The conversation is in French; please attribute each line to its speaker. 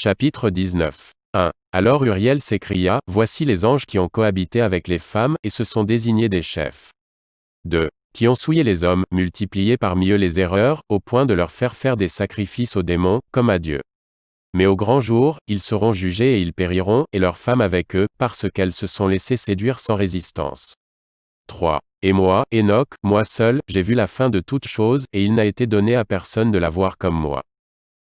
Speaker 1: Chapitre 19. 1. Alors Uriel s'écria, Voici les anges qui ont cohabité avec les femmes, et se sont désignés des chefs. 2. Qui ont souillé les hommes, multiplié parmi eux les erreurs, au point de leur faire faire des sacrifices aux démons, comme à Dieu. Mais au grand jour, ils seront jugés et ils périront, et leurs femmes avec eux, parce qu'elles se sont laissées séduire sans résistance. 3. Et moi, Enoch, moi seul, j'ai vu la fin de toute chose, et il n'a été donné à personne de la voir comme moi.